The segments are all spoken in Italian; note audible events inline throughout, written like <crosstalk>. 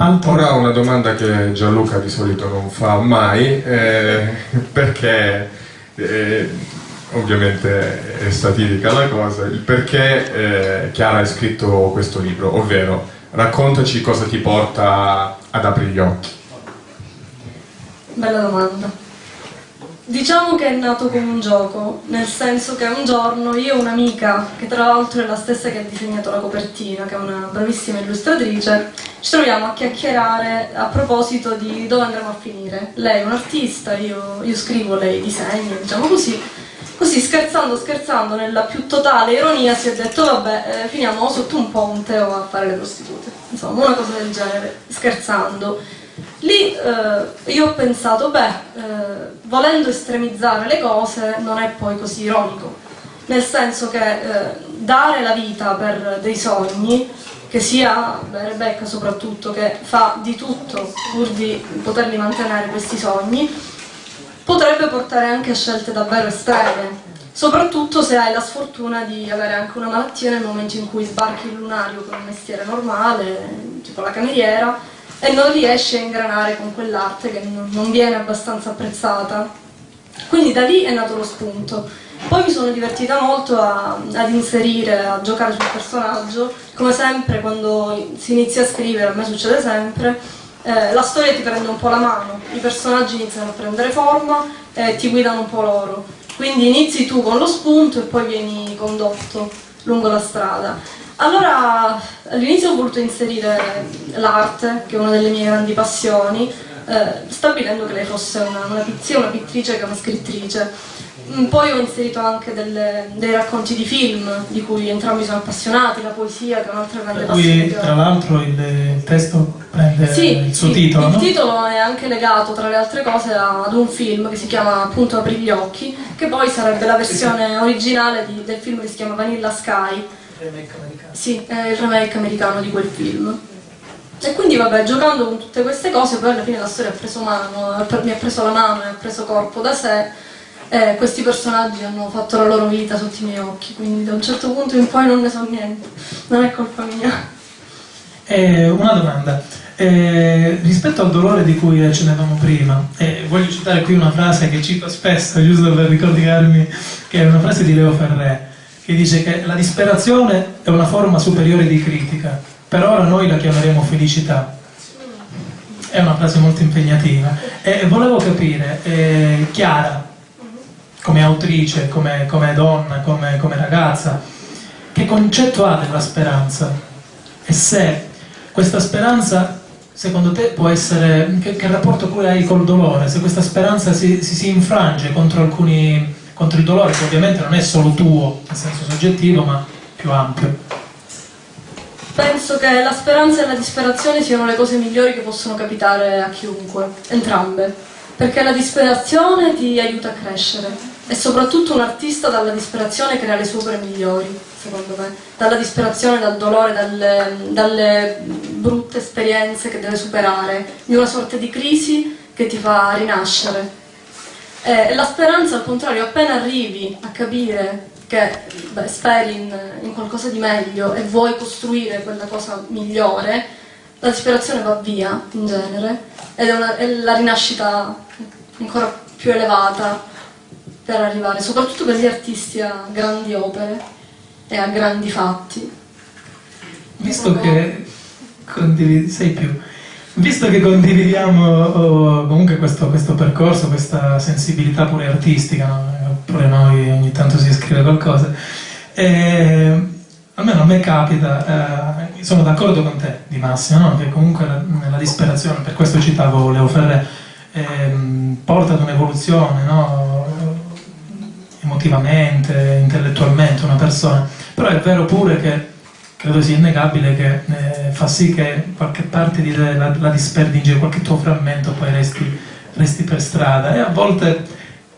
Altro? Ora una domanda che Gianluca di solito non fa mai, eh, <laughs> perché eh, ovviamente è satirica la cosa, il perché eh, Chiara ha scritto questo libro, ovvero raccontaci cosa ti porta ad aprire gli occhi. Bella domanda. Diciamo che è nato come un gioco, nel senso che un giorno io e un'amica, che tra l'altro è la stessa che ha disegnato la copertina, che è una bravissima illustratrice, ci troviamo a chiacchierare a proposito di dove andremo a finire. Lei è un'artista, io, io scrivo, lei disegna, diciamo così. Così scherzando scherzando, nella più totale ironia, si è detto vabbè, eh, finiamo sotto un ponte o a fare le prostitute. Insomma, una cosa del genere, scherzando. Lì eh, io ho pensato, beh, eh, volendo estremizzare le cose non è poi così ironico, nel senso che eh, dare la vita per dei sogni, che sia Rebecca soprattutto, che fa di tutto pur di poterli mantenere questi sogni, potrebbe portare anche a scelte davvero estreme, soprattutto se hai la sfortuna di avere anche una malattia nel momento in cui sbarchi il lunario con un mestiere normale, tipo la cameriera, e non riesce a ingranare con quell'arte che non viene abbastanza apprezzata. Quindi da lì è nato lo spunto. Poi mi sono divertita molto a, ad inserire, a giocare sul personaggio, come sempre quando si inizia a scrivere, a me succede sempre, eh, la storia ti prende un po' la mano, i personaggi iniziano a prendere forma e ti guidano un po' loro. Quindi inizi tu con lo spunto e poi vieni condotto lungo la strada. Allora, all'inizio ho voluto inserire l'arte, che è una delle mie grandi passioni, eh, stabilendo che lei fosse una, una, sia una pittrice che una scrittrice. Mm, poi ho inserito anche delle, dei racconti di film di cui entrambi sono appassionati, la poesia che è un'altra grande passione. Tra l'altro il, il, testo prende sì, il suo sì, titolo. Il no? titolo è anche legato tra le altre cose ad un film che si chiama appunto Apri gli occhi, che poi sarebbe la versione originale di, del film che si chiama Vanilla Sky remake americano. Sì, è il remake americano di quel film. E quindi vabbè, giocando con tutte queste cose, poi alla fine la storia ha preso mano, mi ha preso la mano e ha preso corpo da sé. E questi personaggi hanno fatto la loro vita sotto i miei occhi, quindi da un certo punto in poi non ne so niente, non è colpa mia. Eh, una domanda, eh, rispetto al dolore di cui accennavamo prima, eh, voglio citare qui una frase che cito spesso, giusto per ricordarmi che è una frase di Leo Ferré, che dice che la disperazione è una forma superiore di critica, per ora noi la chiameremo felicità. È una frase molto impegnativa. E volevo capire, eh, Chiara, come autrice, come, come donna, come, come, ragazza, che concetto ha della speranza? E se questa speranza, secondo te, può essere... Che, che rapporto poi hai col dolore? Se questa speranza si, si, si infrange contro alcuni contro il dolore che ovviamente non è solo tuo in senso soggettivo ma più ampio. Penso che la speranza e la disperazione siano le cose migliori che possono capitare a chiunque, entrambe, perché la disperazione ti aiuta a crescere e soprattutto un artista dalla disperazione crea le sue opere migliori, secondo me, dalla disperazione, dal dolore, dalle, dalle brutte esperienze che deve superare, di una sorta di crisi che ti fa rinascere eh, la speranza, al contrario, appena arrivi a capire che beh, speri in, in, qualcosa di meglio e vuoi costruire quella cosa migliore, la disperazione va via, in genere, ed è, una, è la rinascita ancora più elevata per arrivare, soprattutto per gli artisti, a grandi opere e a grandi fatti. Visto che condividi, sei più Visto che condividiamo oh, comunque questo, questo, percorso, questa sensibilità pure artistica, no? pure noi ogni tanto si scrive qualcosa, eh, almeno a me capita, eh, sono d'accordo con te di Massimo, no? che comunque la, nella disperazione, per questo citavo Leo Ferré, eh, porta ad un'evoluzione no? emotivamente, intellettualmente una persona, però è vero pure che credo sia innegabile che eh, fa sì che qualche parte di te la, la disperdi qualche tuo frammento poi resti, resti, per strada e a volte,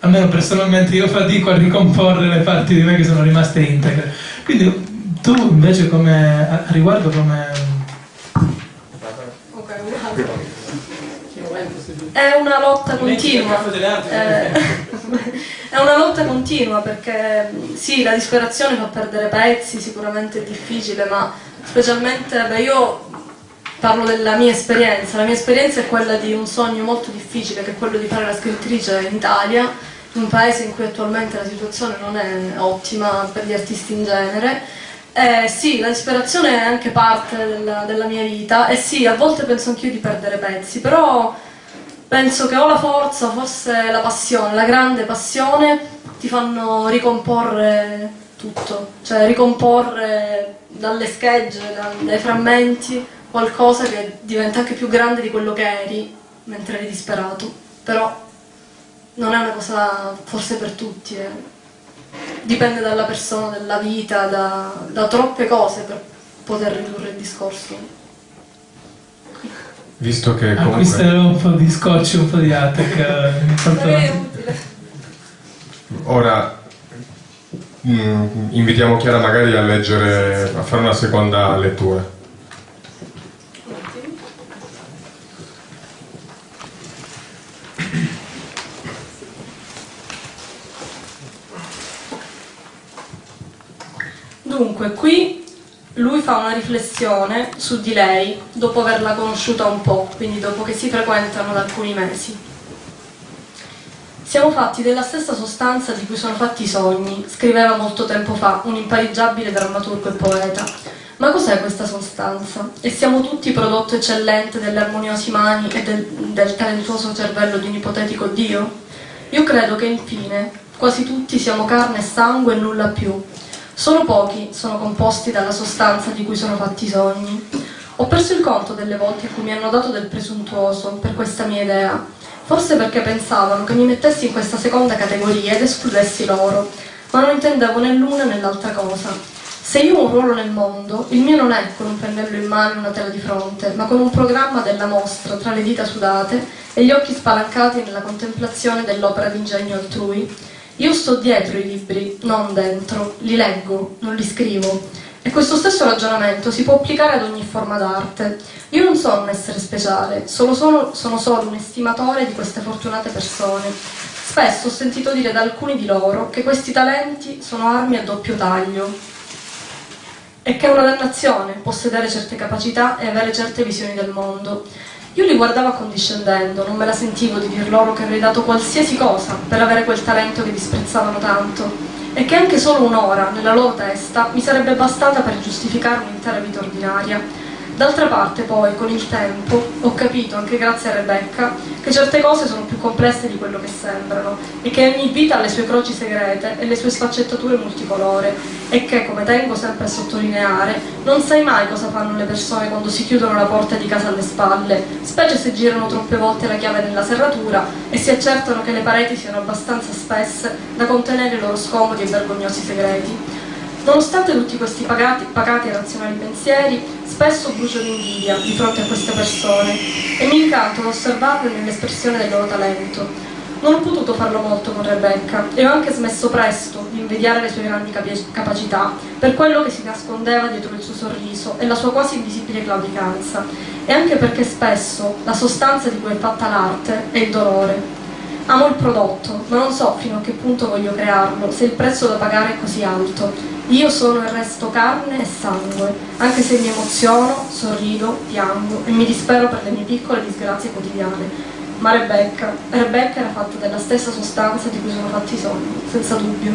almeno personalmente, io fatico a ricomporre le parti di me che sono rimaste integre. Quindi tu invece come, a riguardo come... È una lotta continua. Eh, <laughs> è una lotta continua perché sì, la disperazione fa perdere pezzi, sicuramente è difficile, ma specialmente beh, io parlo della mia esperienza. La mia esperienza è quella di un sogno molto difficile, che è quello di fare la scrittrice in Italia, in un paese in cui attualmente la situazione non è ottima per gli artisti in genere. Eh, sì, la disperazione è anche parte della, della mia vita e sì, a volte penso anch'io di perdere pezzi, però penso che ho la forza, forse la passione, la grande passione ti fanno ricomporre tutto, cioè ricomporre dalle schegge, dai frammenti, qualcosa che diventa anche più grande di quello che eri mentre eri disperato. Però non è una cosa forse per tutti, eh. dipende dalla persona, dalla vita, da, da troppe cose per poter ridurre il discorso. Visto che comunque... Acquisterò un po' di scotch, un po' di Atec. Eh, Ora mh, mm, invitiamo Chiara magari a leggere, a fare una seconda lettura. Dunque, qui lui fa una riflessione su di lei dopo averla conosciuta un po', quindi dopo che si frequentano da alcuni mesi. Siamo fatti della stessa sostanza di cui sono fatti i sogni, scriveva molto tempo fa un impareggiabile drammaturgo e poeta. Ma cos'è questa sostanza? E siamo tutti prodotto eccellente delle armoniose mani e del, del talentuoso cervello di un ipotetico Dio? Io credo che infine quasi tutti siamo carne e sangue e nulla più, Solo pochi sono composti dalla sostanza di cui sono fatti i sogni. Ho perso il conto delle volte in cui mi hanno dato del presuntuoso per questa mia idea, forse perché pensavano che mi mettessi in questa seconda categoria ed escludessi loro, ma non intendevo né l'una né l'altra cosa. Se io ho un ruolo nel mondo, il mio non è con un pennello in mano e una tela di fronte, ma con un programma della mostra tra le dita sudate e gli occhi spalancati nella contemplazione dell'opera d'ingegno altrui. Io sto dietro i libri, non dentro, li leggo, non li scrivo. E questo stesso ragionamento si può applicare ad ogni forma d'arte. Io non sono un essere speciale, solo sono, sono solo un estimatore di queste fortunate persone. Spesso ho sentito dire da alcuni di loro che questi talenti sono armi a doppio taglio e che è una dannazione possedere certe capacità e avere certe visioni del mondo. Io li guardavo accondiscendendo, non me la sentivo di dir loro che avrei dato qualsiasi cosa per avere quel talento che disprezzavano tanto. E che anche solo un'ora nella loro testa mi sarebbe bastata per giustificare un'intera vita ordinaria D'altra parte poi, con il tempo, ho capito, anche grazie a Rebecca, che certe cose sono più complesse di quello che sembrano e che ogni vita ha le sue croci segrete e le sue sfaccettature multicolore e che, come tengo sempre a sottolineare, non sai mai cosa fanno le persone quando si chiudono la porta di casa alle spalle, specie se girano troppe volte la chiave nella serratura e si accertano che le pareti siano abbastanza spesse da contenere i loro scomodi e vergognosi segreti. Nonostante tutti questi pagati, pagati e razionali pensieri, spesso brucio l'invidia di fronte a queste persone e mi incanto ad osservarle nell'espressione del loro talento. Non ho potuto farlo molto con Rebecca e ho anche smesso presto di invidiare le sue grandi capacità per quello che si nascondeva dietro il suo sorriso e la sua quasi invisibile claudicanza e anche perché spesso la sostanza di cui è fatta l'arte è il dolore. Amo il prodotto, ma non so fino a che punto voglio crearlo se il prezzo da pagare è così alto io sono il resto carne e sangue, anche se mi emoziono, sorrido, piango e mi dispero per le mie piccole disgrazie quotidiane. Ma Rebecca, Rebecca era fatta della stessa sostanza di cui sono fatti i sogni, senza dubbio.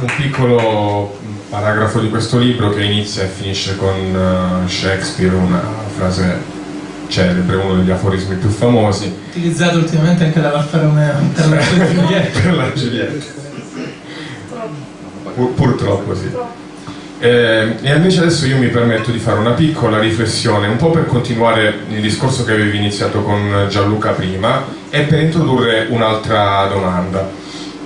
Un piccolo paragrafo di questo libro che inizia e finisce con eh, Shakespeare, una frase celebre, uno degli aforismi più famosi. Utilizzato ultimamente anche da Alfa Romeo per la Giulietta. per la Giulietta. Pur, purtroppo sì. Eh, e invece adesso io mi permetto di fare una piccola riflessione, un po' per continuare il discorso che avevi iniziato con Gianluca prima e per introdurre un'altra domanda.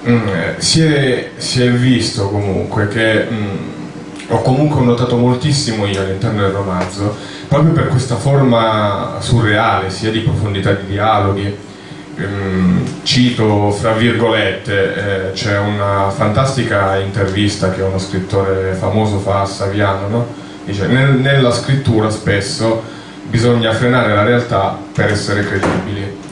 Mm, si, è, si, è, visto comunque che mm, ho comunque notato moltissimo io all'interno del romanzo proprio per questa forma surreale sia di profondità di dialoghi ehm, cito fra virgolette eh, c'è una fantastica intervista che uno scrittore famoso fa a Saviano no? dice nella scrittura spesso bisogna frenare la realtà per essere credibili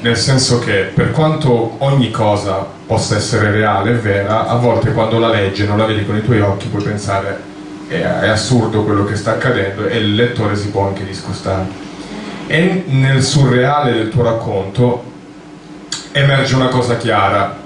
nel senso che per quanto ogni cosa possa essere reale e vera, a volte quando la leggi e non la vedi con i tuoi occhi puoi pensare è, è assurdo quello che sta accadendo e il lettore si può anche discostare. E nel surreale del tuo racconto emerge una cosa chiara,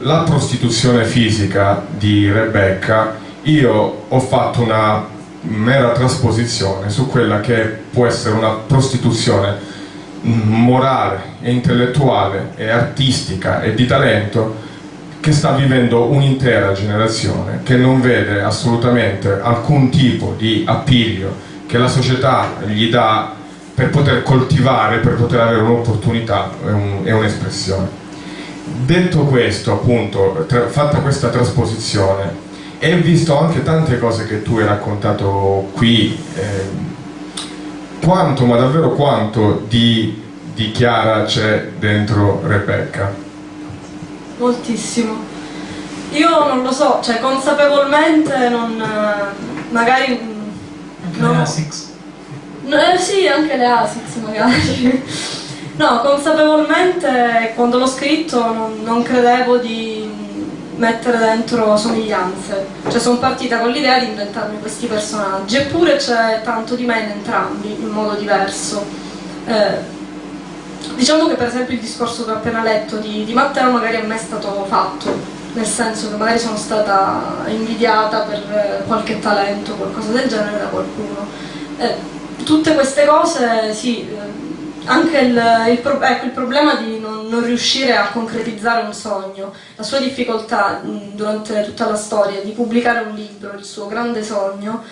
la prostituzione fisica di Rebecca, io ho fatto una mera trasposizione su quella che può essere una prostituzione morale intellettuale e artistica e di talento che sta vivendo un'intera generazione che non vede assolutamente alcun tipo di appiglio che la società gli dà per poter coltivare, per poter avere un'opportunità e un'espressione. Detto questo, appunto, fatta questa trasposizione, e visto anche tante cose che tu hai raccontato qui, eh, quanto, ma davvero quanto di, di Chiara c'è dentro Rebecca? Moltissimo. Io non lo so, cioè consapevolmente non... magari... Anche no, le ASICS? No, eh, sì, anche le ASICS magari. no, consapevolmente quando l'ho scritto non, non credevo di mettere dentro somiglianze. Cioè sono partita con l'idea di inventarmi questi personaggi, eppure c'è tanto di me in entrambi, in modo diverso. Eh, diciamo che per esempio il discorso che ho appena letto di, di Matteo magari a me è stato fatto, nel senso che magari sono stata invidiata per qualche talento, qualcosa del genere da qualcuno. Eh, tutte queste cose, sì, anche il, il, ecco, il problema di non, non, riuscire a concretizzare un sogno, la sua difficoltà durante tutta la storia di pubblicare un libro, il suo grande sogno,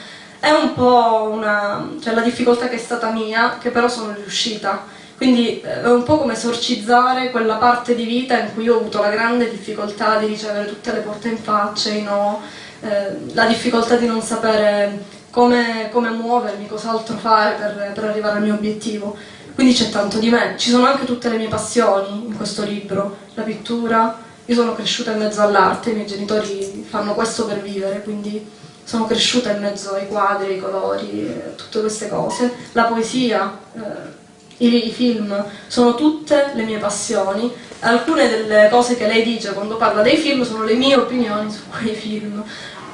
è un po' una, cioè la difficoltà che è stata mia, che però sono riuscita. Quindi eh, è un po' come esorcizzare quella parte di vita in cui ho avuto la grande difficoltà di ricevere tutte le porte in faccia, no, eh, la difficoltà di non sapere come, come muovermi, cos'altro fare per, per arrivare al mio obiettivo. Quindi c'è tanto di me, ci sono anche tutte le mie passioni in questo libro, la pittura, io sono cresciuta in mezzo all'arte, i miei genitori fanno questo per vivere, quindi sono cresciuta in mezzo ai quadri, ai colori, tutte queste cose, la poesia, eh, i, film, sono tutte le mie passioni, alcune delle cose che lei dice quando parla dei film sono le mie opinioni su quei film,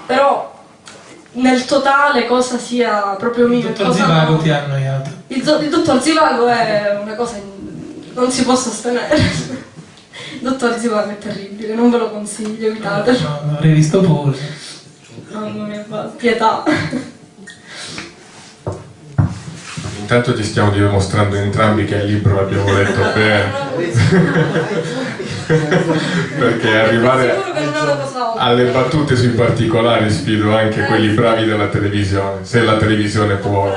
però nel totale cosa sia proprio mio il dottor Zivago no. ti ha annoiato il, il, dottor Zivago è una cosa in... non si può sostenere il dottor Zivago è terribile non ve lo consiglio evitatelo. No, no, l'avrei visto pure. Mamma mia pietà intanto ti stiamo dimostrando entrambi che il libro l'abbiamo letto <laughs> bene <laughs> perché arrivare alle battute sui particolari sfido anche quelli bravi della televisione se la televisione può